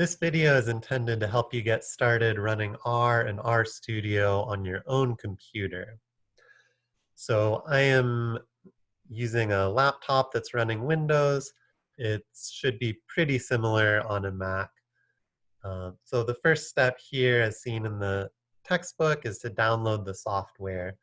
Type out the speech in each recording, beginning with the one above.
This video is intended to help you get started running R and RStudio on your own computer. So I am using a laptop that's running Windows. It should be pretty similar on a Mac. Uh, so the first step here, as seen in the textbook, is to download the software.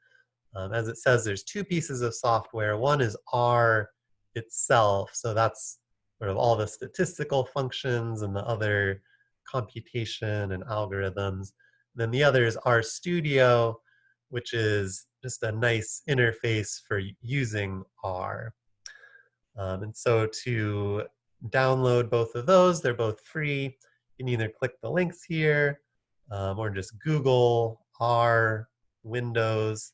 Um, as it says, there's two pieces of software. One is R itself, so that's sort of all the statistical functions and the other computation and algorithms. And then the other is RStudio, which is just a nice interface for using R. Um, and so to download both of those, they're both free. You can either click the links here um, or just Google R Windows.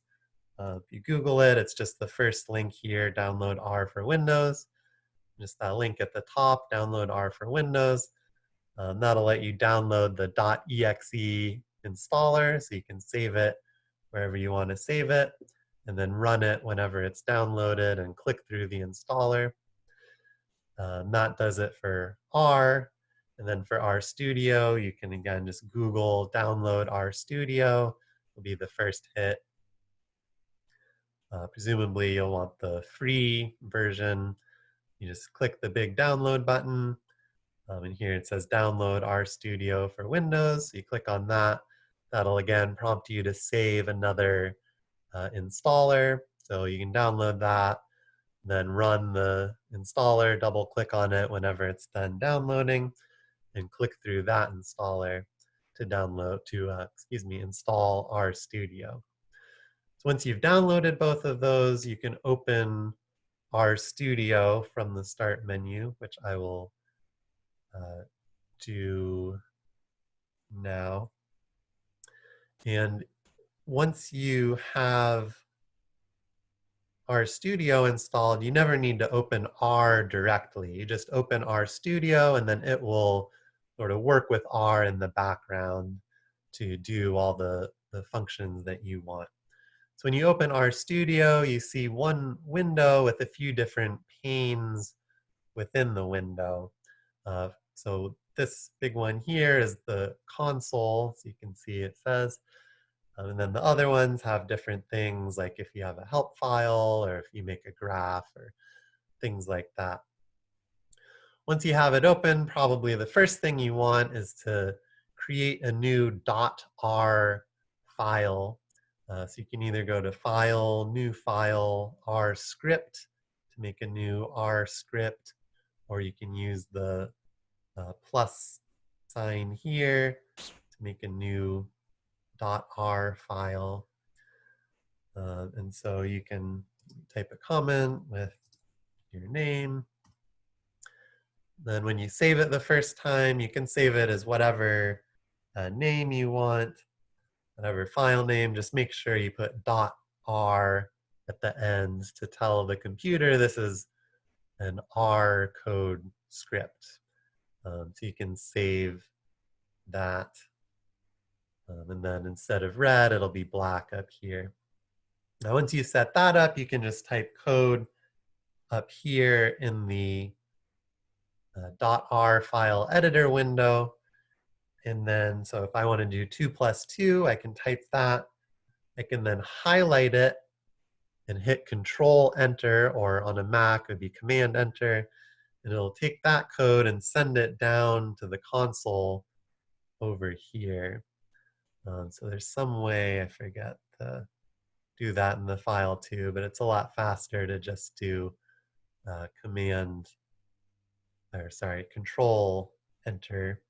Uh, if you Google it, it's just the first link here, download R for Windows just that link at the top, download R for Windows. Um, that'll let you download the .exe installer so you can save it wherever you want to save it and then run it whenever it's downloaded and click through the installer. Um, that does it for R. And then for RStudio, you can again just Google download RStudio. Will be the first hit. Uh, presumably you'll want the free version you just click the big download button. Um, and here it says download RStudio for Windows. So you click on that. That'll again prompt you to save another uh, installer. So you can download that, then run the installer, double click on it whenever it's done downloading, and click through that installer to download, to, uh, excuse me, install RStudio. So once you've downloaded both of those, you can open RStudio from the start menu, which I will uh, do now. And once you have RStudio installed, you never need to open R directly. You just open RStudio and then it will sort of work with R in the background to do all the, the functions that you want. So when you open RStudio, you see one window with a few different panes within the window. Uh, so this big one here is the console. So you can see it says, um, and then the other ones have different things like if you have a help file or if you make a graph or things like that. Once you have it open, probably the first thing you want is to create a new .r file uh, so you can either go to File, New File, R Script to make a new R script, or you can use the uh, plus sign here to make a new .r file. Uh, and so you can type a comment with your name. Then when you save it the first time, you can save it as whatever uh, name you want whatever file name, just make sure you put dot .r at the end to tell the computer this is an R code script. Um, so you can save that. Um, and then instead of red, it'll be black up here. Now, once you set that up, you can just type code up here in the uh, .r file editor window. And then, so if I want to do 2 plus 2, I can type that. I can then highlight it and hit Control Enter, or on a Mac, it would be Command Enter. And it'll take that code and send it down to the console over here. Um, so there's some way, I forget, to do that in the file too, but it's a lot faster to just do uh, Command, or sorry, Control Enter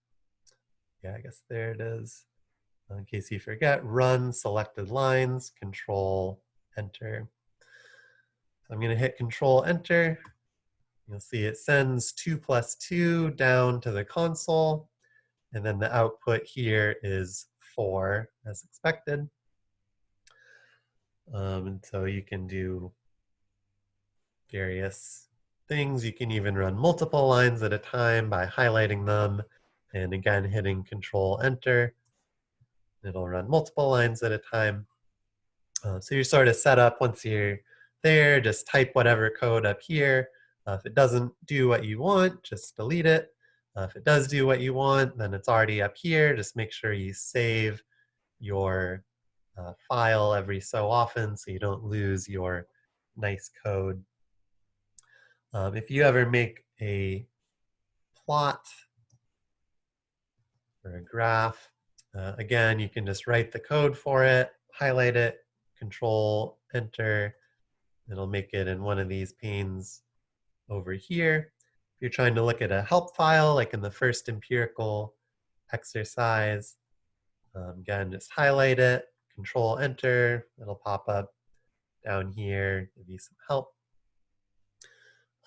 yeah, I guess there it is. In case you forget, run selected lines, control, enter. I'm gonna hit control, enter. You'll see it sends two plus two down to the console. And then the output here is four as expected. Um, and so you can do various things. You can even run multiple lines at a time by highlighting them and again, hitting Control Enter, it'll run multiple lines at a time. Uh, so you're sort of set up once you're there, just type whatever code up here. Uh, if it doesn't do what you want, just delete it. Uh, if it does do what you want, then it's already up here. Just make sure you save your uh, file every so often so you don't lose your nice code. Um, if you ever make a plot or a graph, uh, again, you can just write the code for it, highlight it, control, enter. It'll make it in one of these panes over here. If you're trying to look at a help file, like in the first empirical exercise, um, again, just highlight it, control enter, it'll pop up down here, give you some help.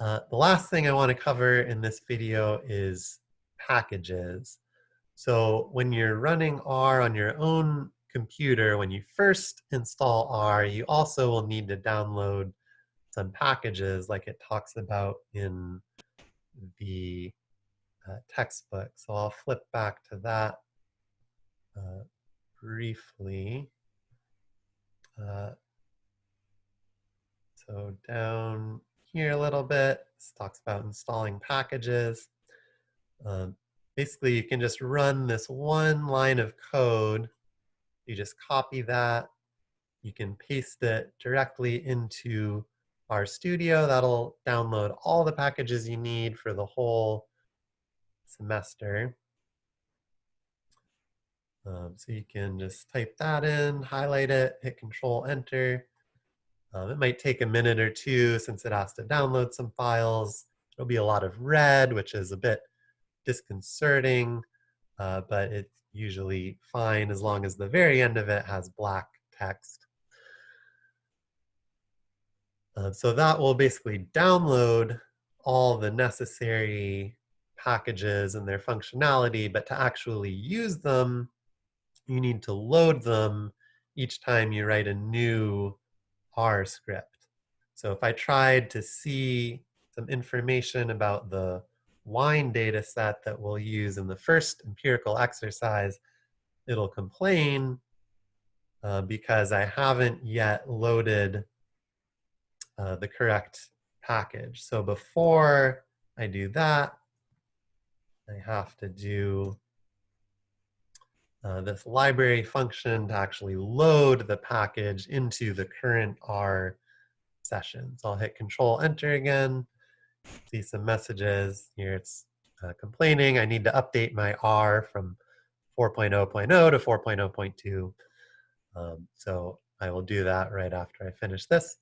Uh, the last thing I want to cover in this video is packages. So when you're running R on your own computer, when you first install R, you also will need to download some packages like it talks about in the uh, textbook. So I'll flip back to that uh, briefly. Uh, so down here a little bit, this talks about installing packages. Um, basically, you can just run this one line of code. You just copy that. You can paste it directly into RStudio. That'll download all the packages you need for the whole semester. Um, so you can just type that in, highlight it, hit Control Enter. Um, it might take a minute or two since it has to download some files. It'll be a lot of red, which is a bit disconcerting, uh, but it's usually fine as long as the very end of it has black text. Uh, so that will basically download all the necessary packages and their functionality, but to actually use them, you need to load them each time you write a new R script. So if I tried to see some information about the wine data set that we'll use in the first empirical exercise, it'll complain uh, because I haven't yet loaded uh, the correct package. So before I do that, I have to do uh, this library function to actually load the package into the current R session. So I'll hit control enter again, see some messages. Here it's uh, complaining I need to update my R from 4.0.0 to 4.0.2. Um, so I will do that right after I finish this.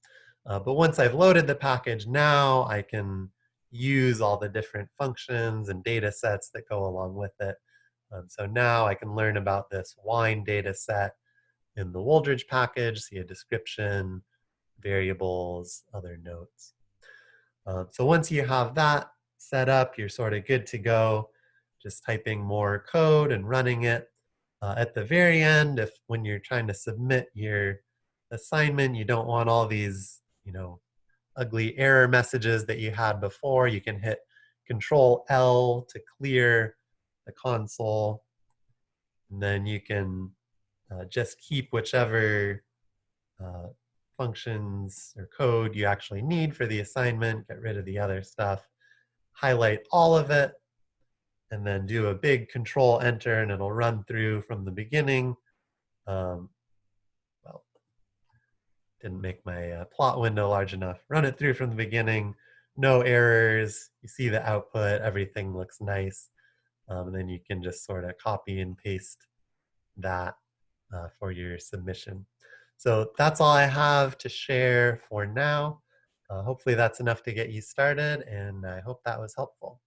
Uh, but once I've loaded the package, now I can use all the different functions and data sets that go along with it um, so now I can learn about this wine data set in the Wooldridge package, see a description, variables, other notes. Um, so once you have that set up, you're sort of good to go. Just typing more code and running it. Uh, at the very end, if when you're trying to submit your assignment, you don't want all these, you know, ugly error messages that you had before, you can hit Control L to clear the console. And then you can uh, just keep whichever uh, functions or code you actually need for the assignment, get rid of the other stuff, highlight all of it, and then do a big control enter and it'll run through from the beginning. Um, well, didn't make my uh, plot window large enough. Run it through from the beginning, no errors, you see the output, everything looks nice. Um, and then you can just sort of copy and paste that uh, for your submission. So that's all I have to share for now. Uh, hopefully that's enough to get you started and I hope that was helpful.